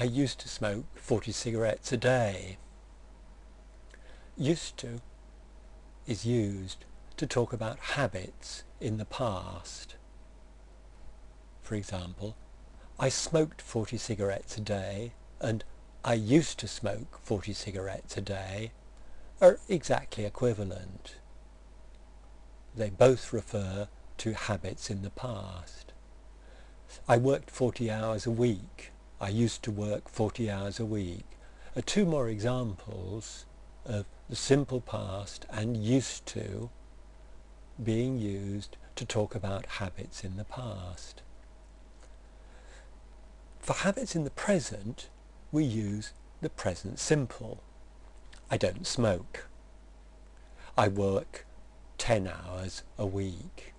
I used to smoke 40 cigarettes a day. Used to is used to talk about habits in the past. For example, I smoked 40 cigarettes a day and I used to smoke 40 cigarettes a day are exactly equivalent. They both refer to habits in the past. I worked 40 hours a week. I used to work 40 hours a week. Are two more examples of the simple past and used to being used to talk about habits in the past. For habits in the present, we use the present simple. I don't smoke. I work 10 hours a week.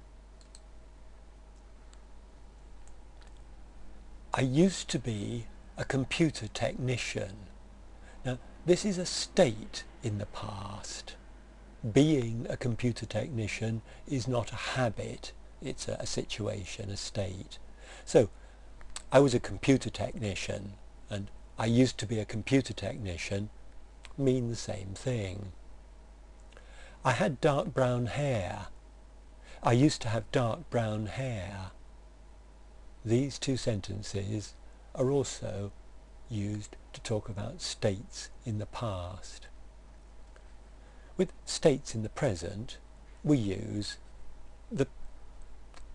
I used to be a computer technician. Now, this is a state in the past. Being a computer technician is not a habit, it's a, a situation, a state. So, I was a computer technician and I used to be a computer technician mean the same thing. I had dark brown hair. I used to have dark brown hair. These two sentences are also used to talk about states in the past. With states in the present, we use the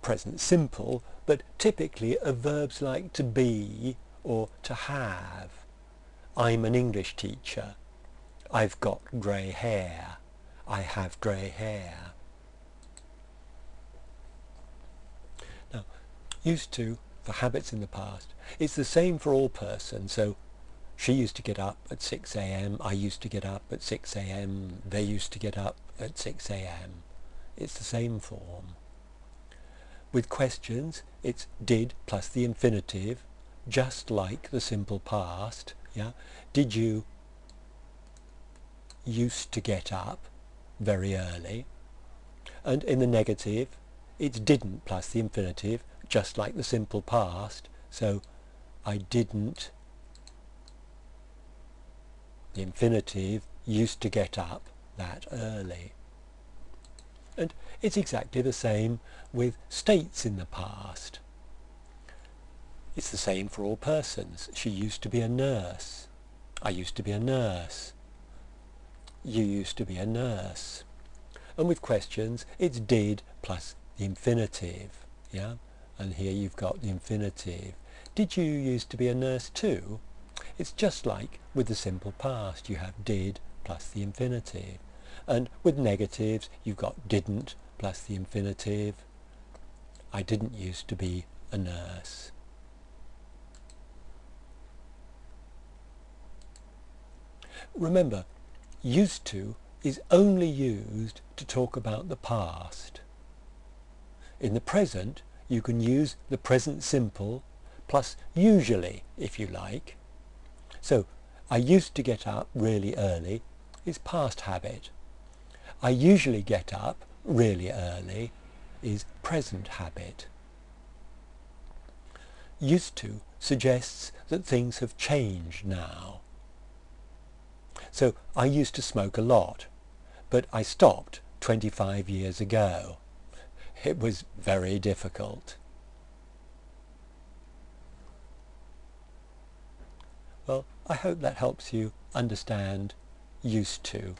present simple, but typically of verbs like to be or to have. I'm an English teacher. I've got grey hair. I have grey hair. Used to, for habits in the past, it's the same for all persons. So, she used to get up at 6 a.m. I used to get up at 6 a.m. They used to get up at 6 a.m. It's the same form. With questions, it's did plus the infinitive, just like the simple past. Yeah, Did you used to get up very early. And in the negative, it's didn't plus the infinitive, just like the simple past. So I didn't, the infinitive, used to get up that early. And it's exactly the same with states in the past. It's the same for all persons. She used to be a nurse. I used to be a nurse you used to be a nurse. And with questions, it's did plus the infinitive. Yeah? And here you've got the infinitive. Did you used to be a nurse too? It's just like with the simple past. You have did plus the infinitive. And with negatives, you've got didn't plus the infinitive. I didn't used to be a nurse. Remember, used to is only used to talk about the past. In the present, you can use the present simple plus usually, if you like. So, I used to get up really early is past habit. I usually get up really early is present habit. Used to suggests that things have changed now. So I used to smoke a lot, but I stopped 25 years ago. It was very difficult. Well, I hope that helps you understand used to.